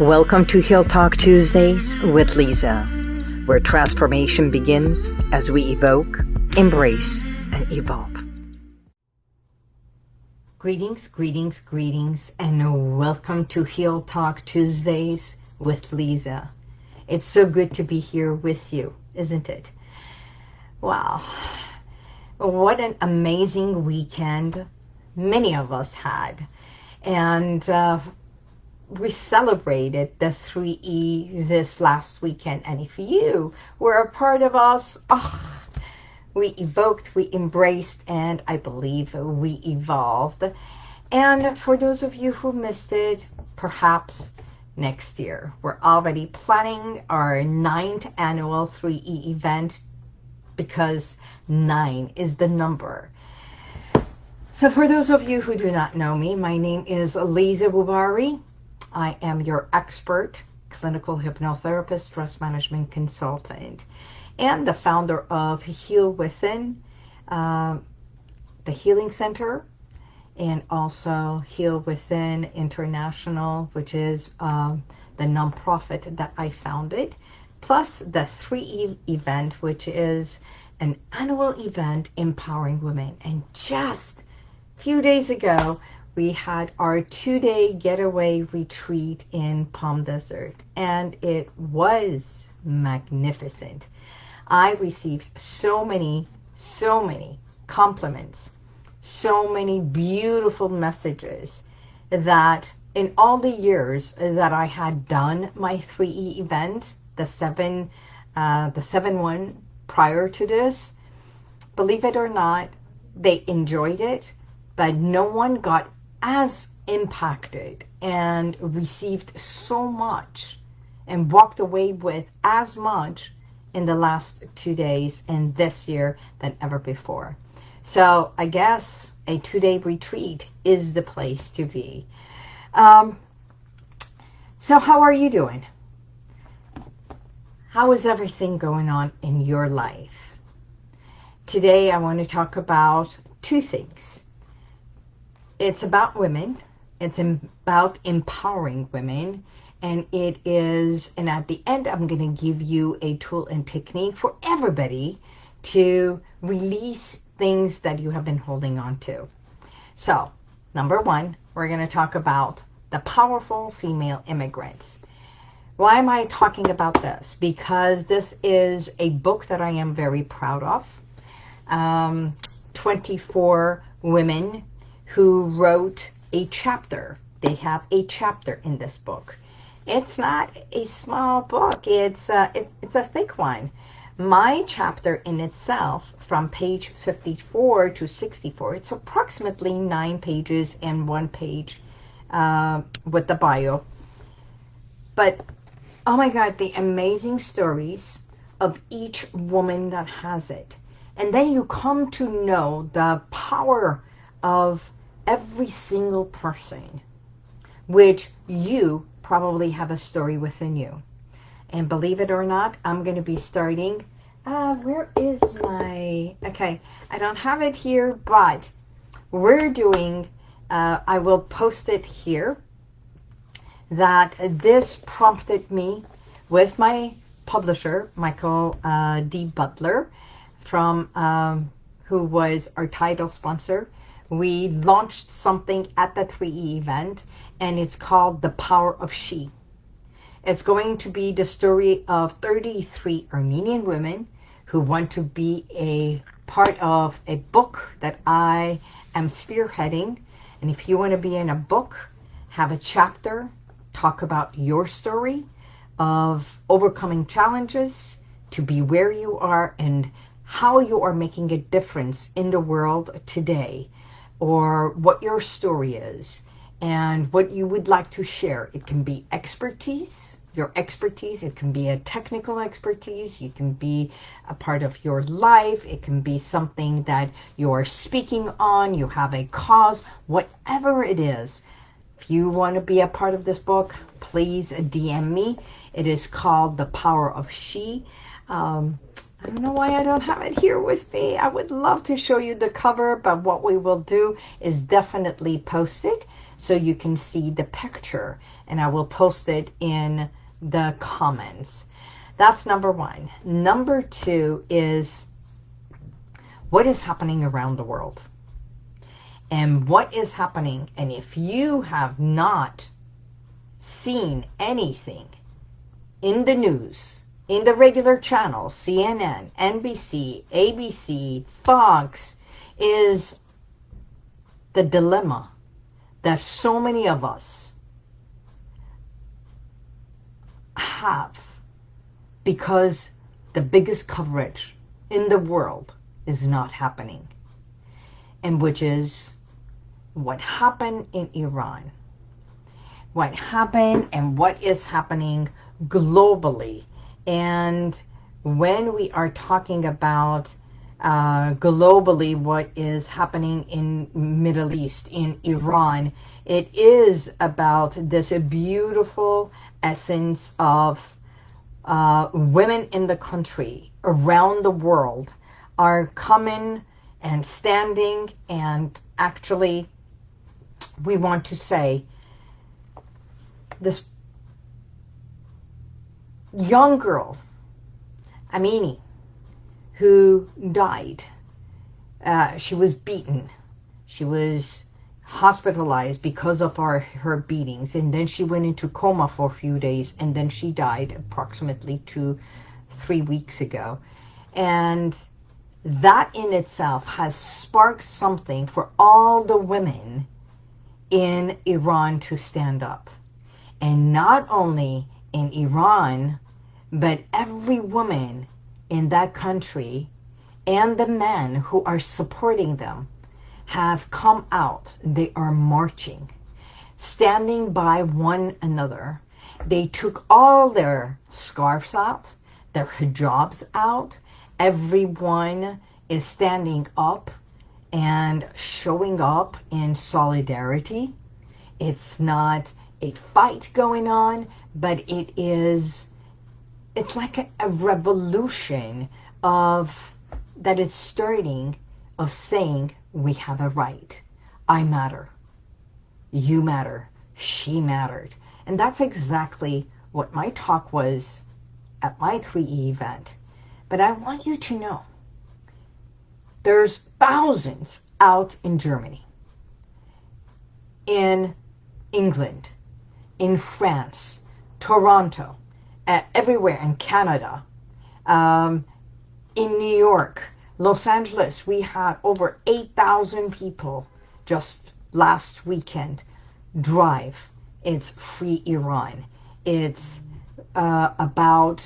Welcome to Heal Talk Tuesdays with Lisa, where transformation begins as we evoke, embrace, and evolve. Greetings, greetings, greetings, and welcome to Heal Talk Tuesdays with Lisa. It's so good to be here with you, isn't it? Wow. What an amazing weekend many of us had. And uh, we celebrated the 3E this last weekend. And if you were a part of us, oh, we evoked, we embraced, and I believe we evolved. And for those of you who missed it, perhaps next year. We're already planning our ninth annual 3E event because nine is the number. So for those of you who do not know me, my name is Lisa Bubari. I am your expert clinical hypnotherapist, stress management consultant, and the founder of Heal Within, uh, the Healing Center, and also Heal Within International, which is um, the nonprofit that I founded, plus the 3E event, which is an annual event empowering women. And just a few days ago, we had our two-day getaway retreat in Palm Desert, and it was magnificent. I received so many, so many compliments, so many beautiful messages that in all the years that I had done my 3E event, the seven, uh, the seven one prior to this, believe it or not, they enjoyed it, but no one got as impacted and received so much and walked away with as much in the last two days and this year than ever before. So I guess a two-day retreat is the place to be. Um, so how are you doing? How is everything going on in your life? Today I want to talk about two things it's about women. It's about empowering women. And it is, and at the end, I'm going to give you a tool and technique for everybody to release things that you have been holding on to. So, number one, we're going to talk about the powerful female immigrants. Why am I talking about this? Because this is a book that I am very proud of. Um, 24 women who wrote a chapter. They have a chapter in this book. It's not a small book. It's a, it, it's a thick one. My chapter in itself, from page 54 to 64, it's approximately nine pages and one page uh, with the bio. But, oh my God, the amazing stories of each woman that has it. And then you come to know the power of every single person, which you probably have a story within you. And believe it or not, I'm going to be starting, uh, where is my, okay, I don't have it here, but we're doing, uh, I will post it here, that this prompted me with my publisher, Michael uh, D. Butler, from um, who was our title sponsor, we launched something at the 3E event, and it's called The Power of She. It's going to be the story of 33 Armenian women who want to be a part of a book that I am spearheading. And if you want to be in a book, have a chapter, talk about your story of overcoming challenges, to be where you are and how you are making a difference in the world today or what your story is and what you would like to share. It can be expertise, your expertise. It can be a technical expertise. You can be a part of your life. It can be something that you're speaking on. You have a cause, whatever it is. If you want to be a part of this book, please DM me. It is called The Power of She. Um, I don't know why I don't have it here with me. I would love to show you the cover, but what we will do is definitely post it so you can see the picture. And I will post it in the comments. That's number one. Number two is what is happening around the world. And what is happening. And if you have not seen anything in the news in the regular channels, CNN, NBC, ABC, Fox, is the dilemma that so many of us have because the biggest coverage in the world is not happening. And which is what happened in Iran. What happened and what is happening globally and when we are talking about uh, globally what is happening in Middle East, in Iran, it is about this beautiful essence of uh, women in the country around the world are coming and standing and actually we want to say this young girl, Amini, who died. Uh, she was beaten. She was hospitalized because of our, her beatings. And then she went into coma for a few days. And then she died approximately two, three weeks ago. And that in itself has sparked something for all the women in Iran to stand up. And not only in Iran, but every woman in that country and the men who are supporting them have come out. They are marching, standing by one another. They took all their scarves out, their hijabs out. Everyone is standing up and showing up in solidarity. It's not a fight going on, but it is, it's like a, a revolution of, that is starting of saying we have a right. I matter. You matter. She mattered. And that's exactly what my talk was at my 3E event. But I want you to know there's thousands out in Germany, in England, in France, Toronto, uh, everywhere in Canada, um, in New York, Los Angeles, we had over 8,000 people just last weekend drive. It's Free Iran. It's uh, about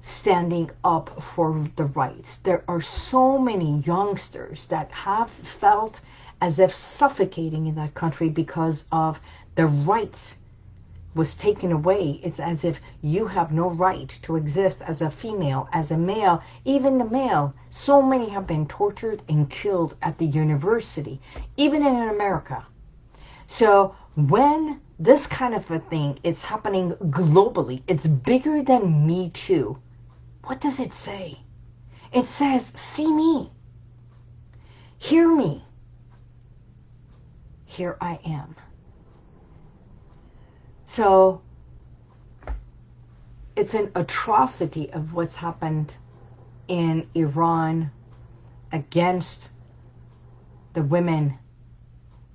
standing up for the rights. There are so many youngsters that have felt as if suffocating in that country because of the rights was taken away. It's as if you have no right to exist as a female, as a male, even the male. So many have been tortured and killed at the university, even in America. So when this kind of a thing is happening globally, it's bigger than Me Too. What does it say? It says, see me. Hear me. Here I am. So it's an atrocity of what's happened in Iran against the women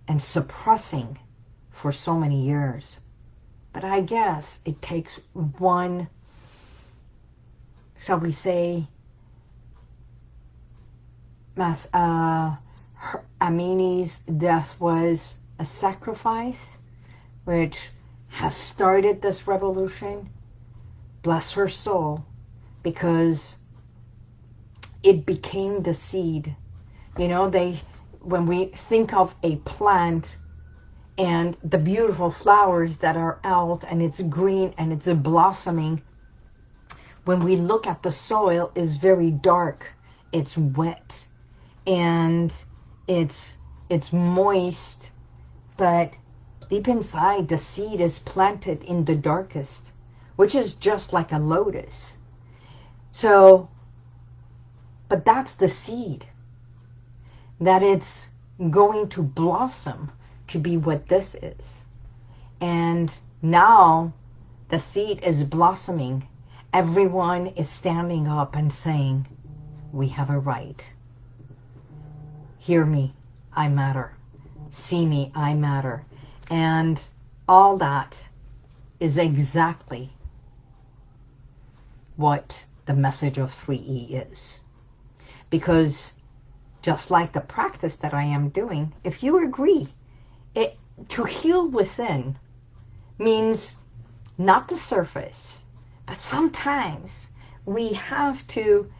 and suppressing for so many years. But I guess it takes one, shall we say, Mas, uh, Amini's death was a sacrifice, which has started this revolution, bless her soul, because it became the seed. You know, they when we think of a plant and the beautiful flowers that are out and it's green and it's blossoming, when we look at the soil is very dark, it's wet, and it's it's moist, but Deep inside, the seed is planted in the darkest, which is just like a lotus. So But that's the seed. That it's going to blossom to be what this is. And now the seed is blossoming. Everyone is standing up and saying, we have a right. Hear me, I matter. See me, I matter. And all that is exactly what the message of 3E is. Because just like the practice that I am doing, if you agree, it, to heal within means not the surface, but sometimes we have to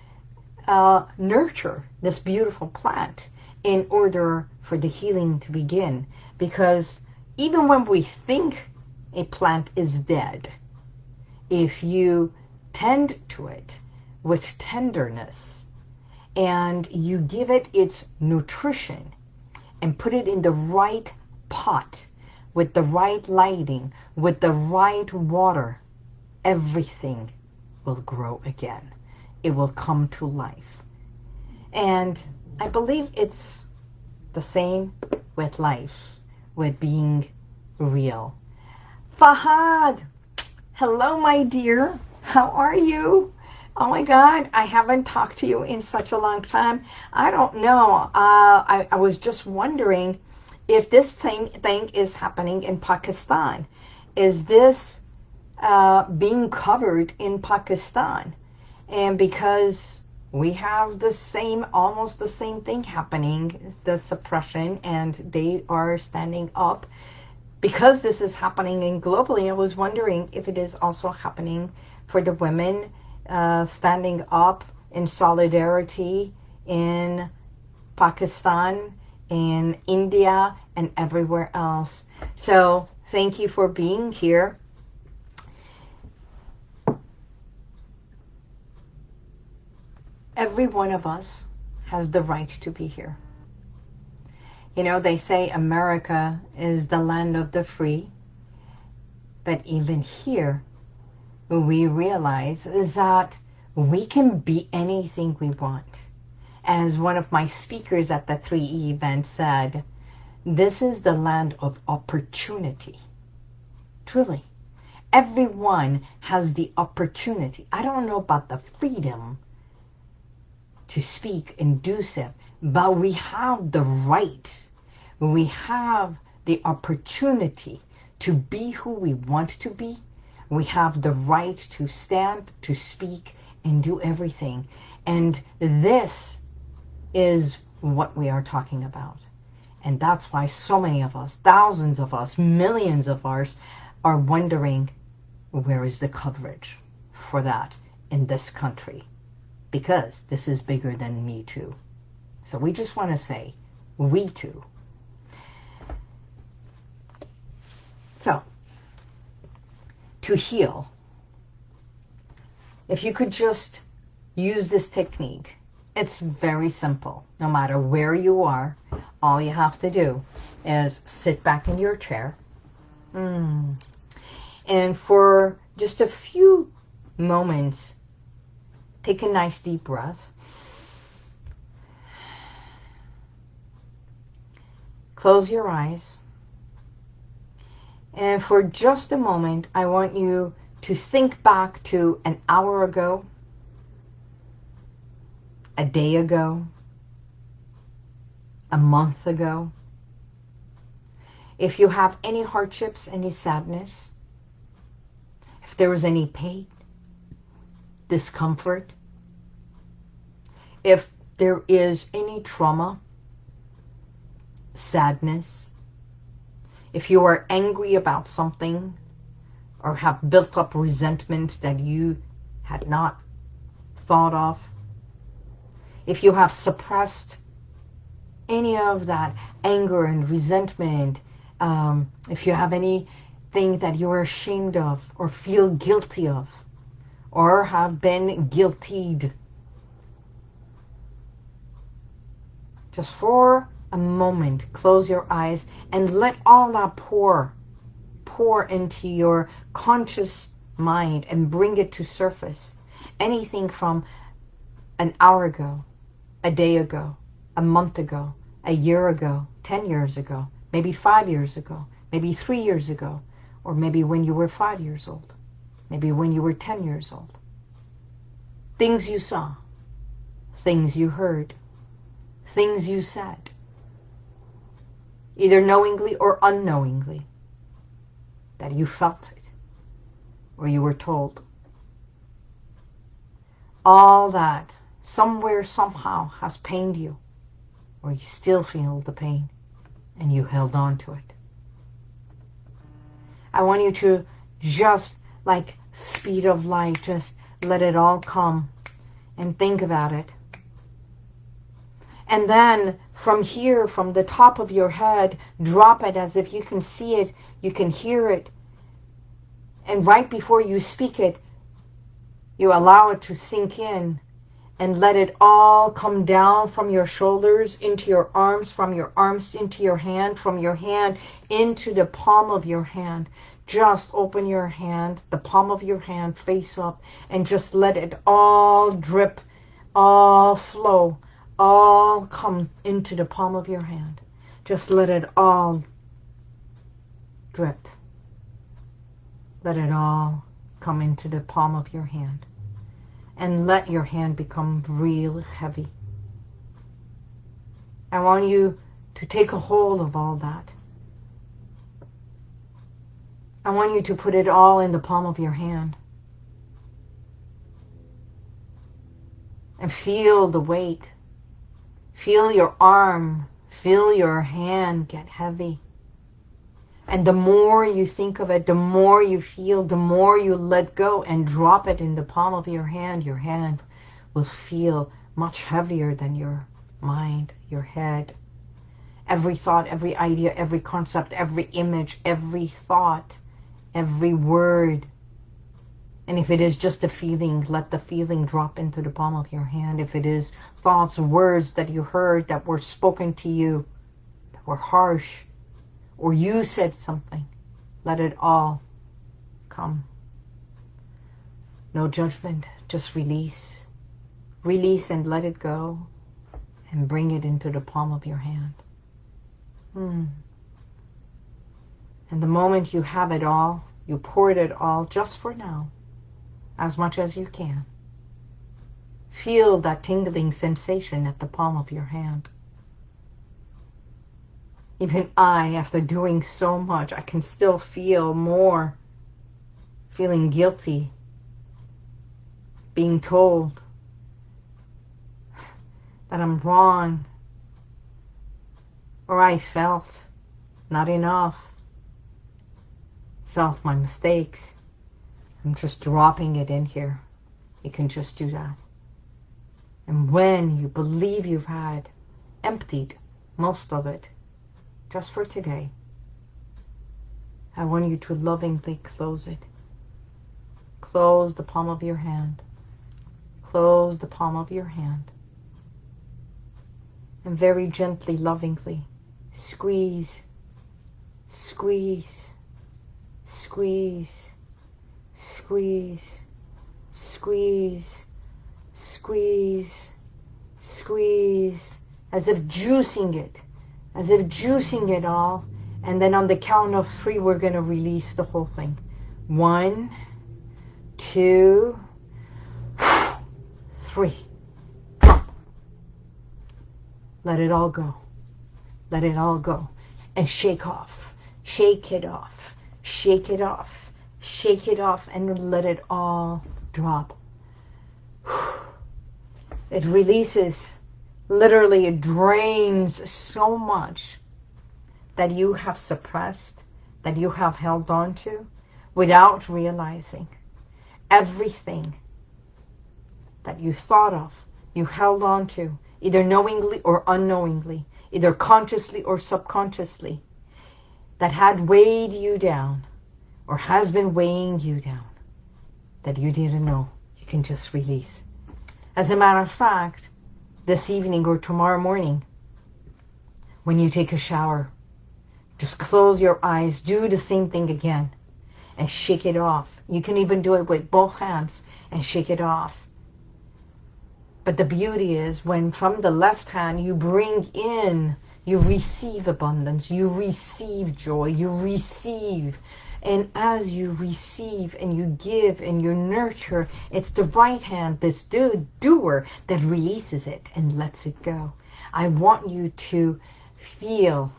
uh, nurture this beautiful plant in order for the healing to begin. Because even when we think a plant is dead, if you tend to it with tenderness and you give it its nutrition and put it in the right pot with the right lighting, with the right water, everything will grow again. It will come to life. And I believe it's the same with life, with being real. Fahad, hello, my dear. How are you? Oh my God, I haven't talked to you in such a long time. I don't know. Uh, I, I was just wondering if this thing, thing is happening in Pakistan. Is this uh, being covered in Pakistan? And because we have the same, almost the same thing happening, the suppression, and they are standing up. Because this is happening in globally, I was wondering if it is also happening for the women uh, standing up in solidarity in Pakistan in India and everywhere else. So thank you for being here. Every one of us has the right to be here. You know, they say America is the land of the free. But even here, we realize that we can be anything we want as one of my speakers at the 3E event said, this is the land of opportunity. Truly. Everyone has the opportunity. I don't know about the freedom to speak and do so, but we have the right. We have the opportunity to be who we want to be. We have the right to stand, to speak, and do everything. And this is what we are talking about. And that's why so many of us, thousands of us, millions of us, are wondering where is the coverage for that in this country? Because this is bigger than me too. So we just want to say, we too. So, to heal, if you could just use this technique it's very simple. No matter where you are, all you have to do is sit back in your chair. Mm. And for just a few moments, take a nice deep breath. Close your eyes. And for just a moment, I want you to think back to an hour ago a day ago, a month ago. If you have any hardships, any sadness, if there was any pain, discomfort, if there is any trauma, sadness, if you are angry about something or have built up resentment that you had not thought of, if you have suppressed any of that anger and resentment, um, if you have anything that you're ashamed of or feel guilty of or have been guiltied, just for a moment, close your eyes and let all that pour, pour into your conscious mind and bring it to surface. Anything from an hour ago, a day ago, a month ago, a year ago, 10 years ago, maybe five years ago, maybe three years ago, or maybe when you were five years old, maybe when you were 10 years old. Things you saw, things you heard, things you said, either knowingly or unknowingly, that you felt it. Or you were told. All that somewhere, somehow has pained you. Or you still feel the pain. And you held on to it. I want you to just like speed of light, just let it all come and think about it. And then from here, from the top of your head, drop it as if you can see it, you can hear it. And right before you speak it, you allow it to sink in and let it all come down from your shoulders into your arms, from your arms into your hand, from your hand into the palm of your hand. Just open your hand, the palm of your hand face up, and just let it all drip, all flow all come into the palm of your hand. Just let it all drip. Let it all come into the palm of your hand. And let your hand become real heavy. I want you to take a hold of all that. I want you to put it all in the palm of your hand. And feel the weight Feel your arm, feel your hand get heavy. And the more you think of it, the more you feel, the more you let go and drop it in the palm of your hand, your hand will feel much heavier than your mind, your head. Every thought, every idea, every concept, every image, every thought, every word and if it is just a feeling, let the feeling drop into the palm of your hand. If it is thoughts, words that you heard that were spoken to you, that were harsh, or you said something, let it all come. No judgment, just release. Release and let it go and bring it into the palm of your hand. Hmm. And the moment you have it all, you pour it all just for now as much as you can. Feel that tingling sensation at the palm of your hand. Even I, after doing so much, I can still feel more feeling guilty, being told that I'm wrong, or I felt not enough, felt my mistakes. I'm just dropping it in here. You can just do that. And when you believe you've had emptied most of it, just for today, I want you to lovingly close it. Close the palm of your hand. Close the palm of your hand. And very gently, lovingly, squeeze, squeeze, squeeze, squeeze, squeeze, squeeze, squeeze, as if juicing it, as if juicing it all. And then on the count of three, we're going to release the whole thing. One, two, three. Let it all go. Let it all go. And shake off. Shake it off. Shake it off shake it off and let it all drop. It releases, literally it drains so much that you have suppressed, that you have held on to without realizing everything that you thought of, you held on to, either knowingly or unknowingly, either consciously or subconsciously, that had weighed you down, or has been weighing you down that you didn't know you can just release. As a matter of fact, this evening or tomorrow morning, when you take a shower, just close your eyes, do the same thing again, and shake it off. You can even do it with both hands and shake it off. But the beauty is when from the left hand you bring in, you receive abundance, you receive joy, you receive. And as you receive and you give and you nurture, it's the right hand, this do doer, that releases it and lets it go. I want you to feel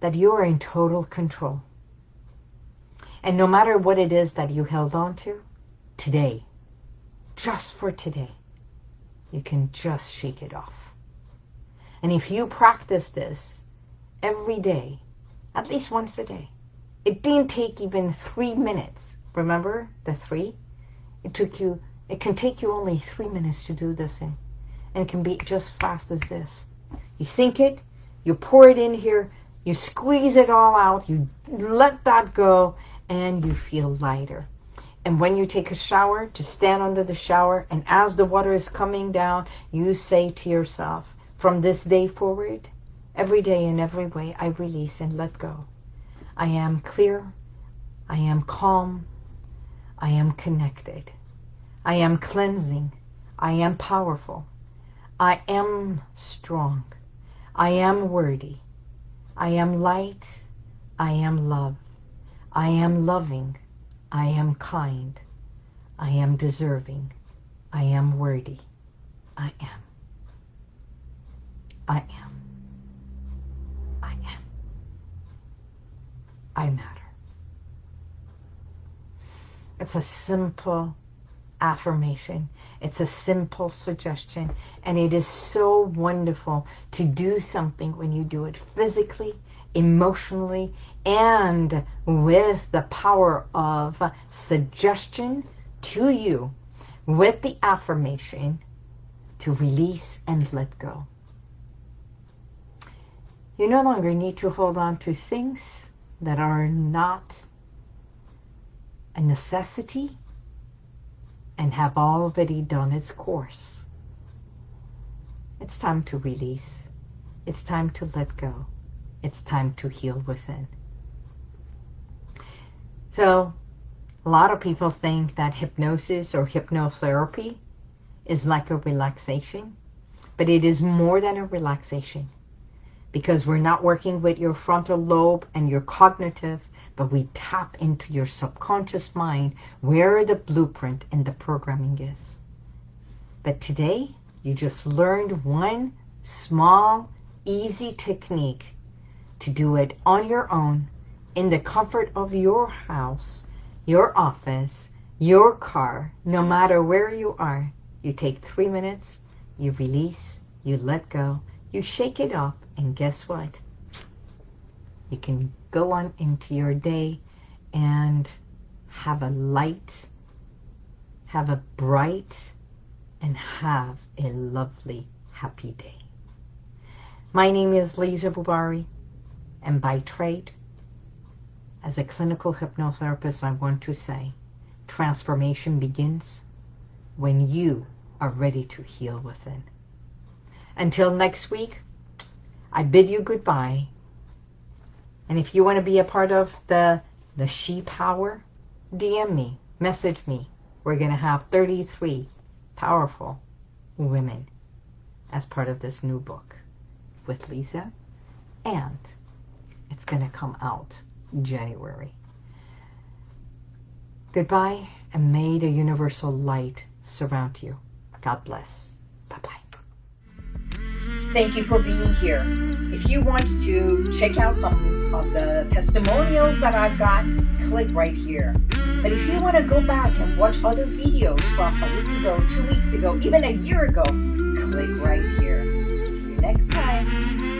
that you are in total control. And no matter what it is that you held on to, today, just for today, you can just shake it off. And if you practice this every day, at least once a day, it didn't take even three minutes. Remember the three? It took you, it can take you only three minutes to do this in. And it can be just fast as this. You think it, you pour it in here, you squeeze it all out, you let that go, and you feel lighter. And when you take a shower, just stand under the shower, and as the water is coming down, you say to yourself, from this day forward, every day in every way, I release and let go. I am clear. I am calm. I am connected. I am cleansing. I am powerful. I am strong. I am worthy. I am light. I am love. I am loving. I am kind. I am deserving. I am worthy. I am. I am. I am. I matter. It's a simple affirmation. It's a simple suggestion. And it is so wonderful to do something when you do it physically, emotionally, and with the power of suggestion to you with the affirmation to release and let go. You no longer need to hold on to things that are not a necessity and have already done its course. It's time to release. It's time to let go. It's time to heal within. So a lot of people think that hypnosis or hypnotherapy is like a relaxation, but it is more than a relaxation because we're not working with your frontal lobe and your cognitive, but we tap into your subconscious mind where the blueprint and the programming is. But today, you just learned one small, easy technique to do it on your own in the comfort of your house, your office, your car, no matter where you are. You take three minutes, you release, you let go, you shake it off, and guess what? You can go on into your day and have a light, have a bright, and have a lovely, happy day. My name is Lisa Bubari, and by trade, as a clinical hypnotherapist, I want to say transformation begins when you are ready to heal within. Until next week, I bid you goodbye. And if you want to be a part of the, the She Power, DM me, message me. We're going to have 33 powerful women as part of this new book with Lisa. And it's going to come out January. Goodbye, and may the universal light surround you. God bless. Bye-bye. Thank you for being here. If you want to check out some of the testimonials that I've got, click right here. But if you want to go back and watch other videos from a week ago, two weeks ago, even a year ago, click right here. See you next time.